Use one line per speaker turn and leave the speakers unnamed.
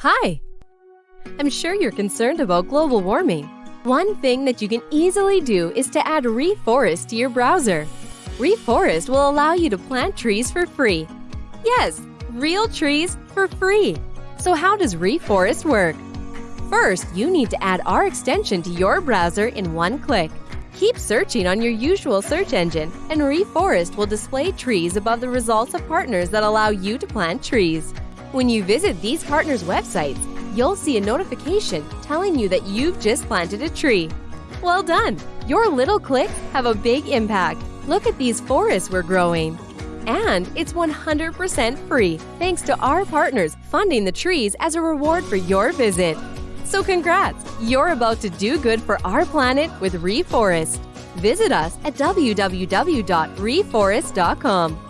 Hi! I'm sure you're concerned about global warming. One thing that you can easily do is to add Reforest to your browser. Reforest will allow you to plant trees for free. Yes, real trees for free. So how does Reforest work? First, you need to add our extension to your browser in one click. Keep searching on your usual search engine, and Reforest will display trees above the results of partners that allow you to plant trees. When you visit these partners' websites, you'll see a notification telling you that you've just planted a tree. Well done! Your little clicks have a big impact. Look at these forests we're growing. And it's 100% free thanks to our partners funding the trees as a reward for your visit. So congrats! You're about to do good for our planet with Reforest. Visit us at www.reforest.com.